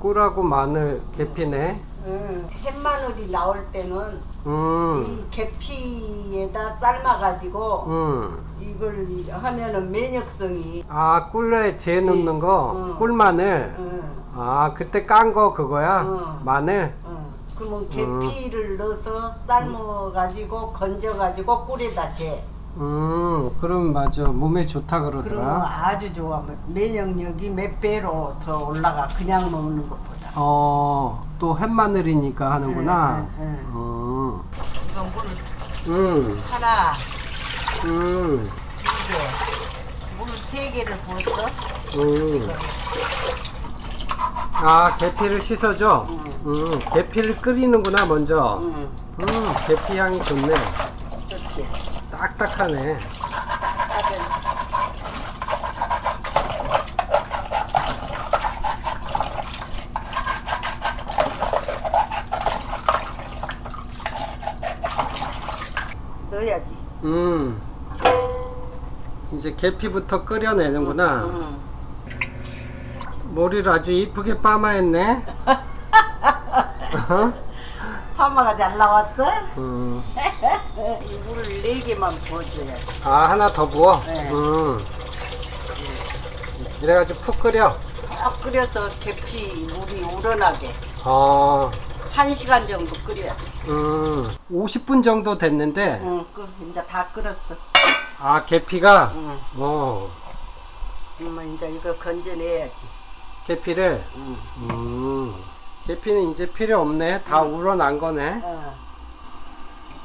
꿀하고 마늘 계피네. 응. 햇마늘이 나올 때는 음. 이 계피에다 삶아가지고 음. 이걸 하면은 면역성이 아 꿀에 재 넣는 거 응. 꿀마늘. 응. 아 그때 깐 거 그거야? 응. 마늘. 응. 그러면 계피를 넣어서 삶아가지고 건져가지고 꿀에다 재. 음 그럼 맞아 몸에 좋다 그러더라. 아주 좋아. 면역력이 몇 배로 더 올라가. 그냥 먹는 것보다. 어 또 햇마늘이니까 하는구나. 응, 응, 음. 이건 물 음. 하나, 음. 두 개, 물세 개를 부었어. 음. 아 계피를 씻어줘. 응. 음. 계피를 끓이는구나 먼저. 응. 음. 계피 향이 좋네. 그렇지. 딱딱하네. 넣어야지. 음. 이제 계피부터 끓여내는구나. 응. 머리를 아주 이쁘게 빠마했네. 어? 파마가 잘 나왔어? 음. 이 물을 네 개만 부어줘야 지아 하나 더 부어. 네. 음. 이래가지고 푹 끓여. 푹 끓여서 계피 물이 우러나게 어. 한 시간 정도 끓여야 돼. 음. 50분 정도 됐는데. 응, 그 이제 다 끓었어. 아 계피가. 응. 어. 그러면 이제 이거 건져내야지. 계피를. 응. 음. 계피는 이제 필요 없네. 다 우러난 거네. 어,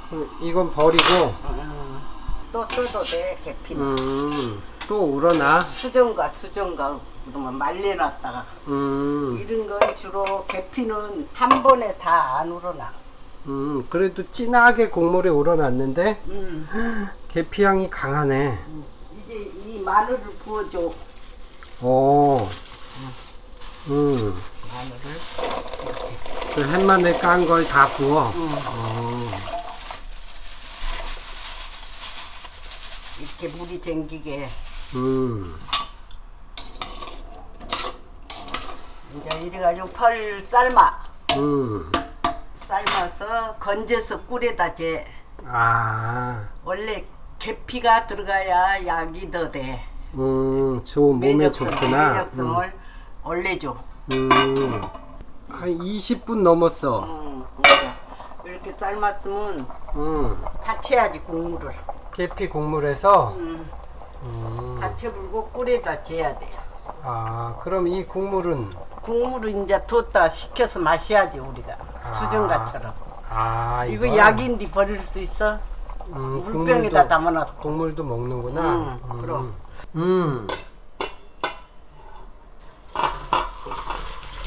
그럼 이건 버리고. 어. 또 써도 돼 계피는. 음. 또 우러나. 수정가 수정가 그러면 말려놨다가 음. 이런 건 주로 계피는 한 번에 다 안 우러나. 음. 그래도 진하게 국물이 우러났는데 음. 계피 향이 강하네. 이제 이 마늘을 부어줘. 오. 음. 마늘을. 그 햇마늘 깐 걸다 부어. 응. 어. 이렇게 물이 쟁기게 음. 이제 이래가지고 펄 삶아 음. 삶아서 건져서 꿀에다 재 아. 원래 계피가 들어가야 약이 더 돼. 음. 좋은 몸에 면역성, 좋구나. 면역성을 올려줘. 음. 음. 한 20분 넘었어. 음, 그러니까 이렇게 삶았으면 음. 받쳐야지 국물을. 계피 국물에서. 음, 음. 받쳐 불고 꿀에다 재야 돼. 아. 그럼 이 국물은 국물을 이제 뒀다 식혀서 마셔야지 우리가 아. 수정가처럼. 아 이거 약인데 버릴 수 있어? 음, 물병에다 담아놨어. 국물도 먹는구나. 음, 그럼. 음.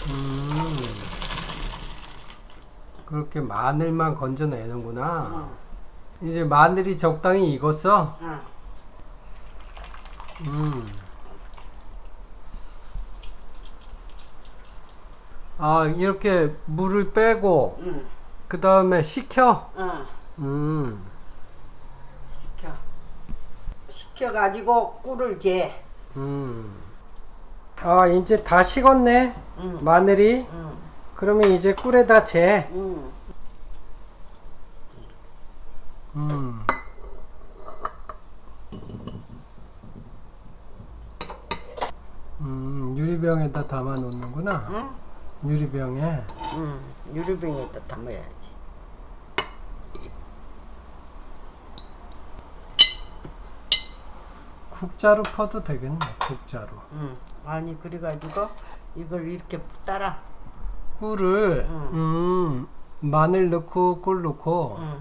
음. 그렇게 마늘만 건져내는구나. 이제 마늘이 적당히 익었어. 응. 음. 아 이렇게 물을 빼고 응. 그 다음에 식혀. 응. 음. 식혀. 식혀가지고 꿀을 재. 음. 아, 이제 다 식었네. 응. 마늘이. 응. 그러면 이제 꿀에다 재. 응. 음. 음, 유리병에다 담아 놓는구나. 응? 유리병에. 응. 유리병에다 담아야지. 국자로 퍼도 되겠네. 국자로. 응. 아니 그래가지고 이걸 이렇게 따라. 꿀을 응. 음, 마늘 넣고 꿀 넣고 응.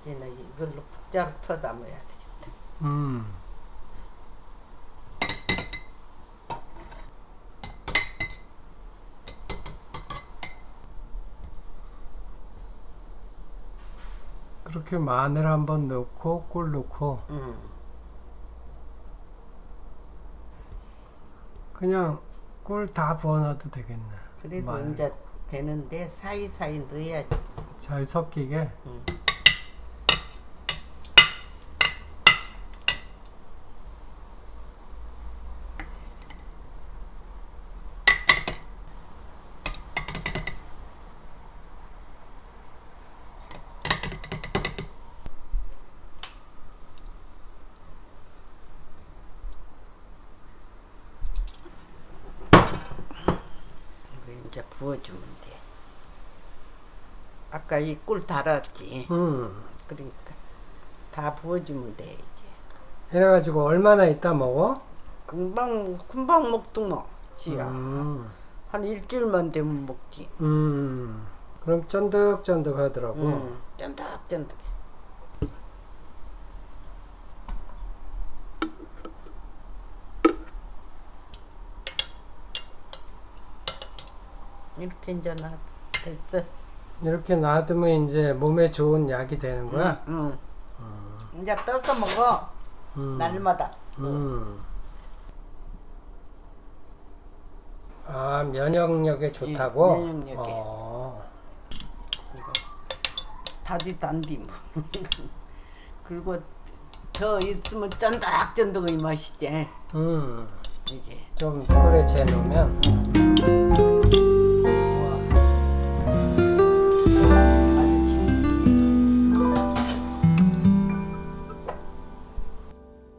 이제는 이걸로 국자로 펴 담아야 되겠다. 음. 그렇게 마늘 한번 넣고 꿀 넣고 응. 그냥 꿀 다 부어놔도 되겠네. 그래도 마늘. 이제 되는데 사이사이 넣어야지. 잘 섞이게. 응. 이제 부어주면 돼. 아까 이 꿀 달았지. 음. 그러니까 다 부어주면 돼 이제. 이래가지고 얼마나 있다 먹어? 금방 금방 먹둥어 지야. 음. 한 일주일만 되면 먹지. 음. 그럼 쫀득쫀득 하더라고. 응. 쫀득쫀득. 이렇게 이제 나 됐어. 이렇게 놔두면 이제 몸에 좋은 약이 되는 거야? 응. 이제 떠서 먹어. 음. 날마다. 음. 아, 면역력에 좋다고? 예, 면역력에. 어. 안디 뭐. 그리고 더 있으면 쫀득쫀득의 맛이지. 음. 이게. 좀 끓여 재놓으면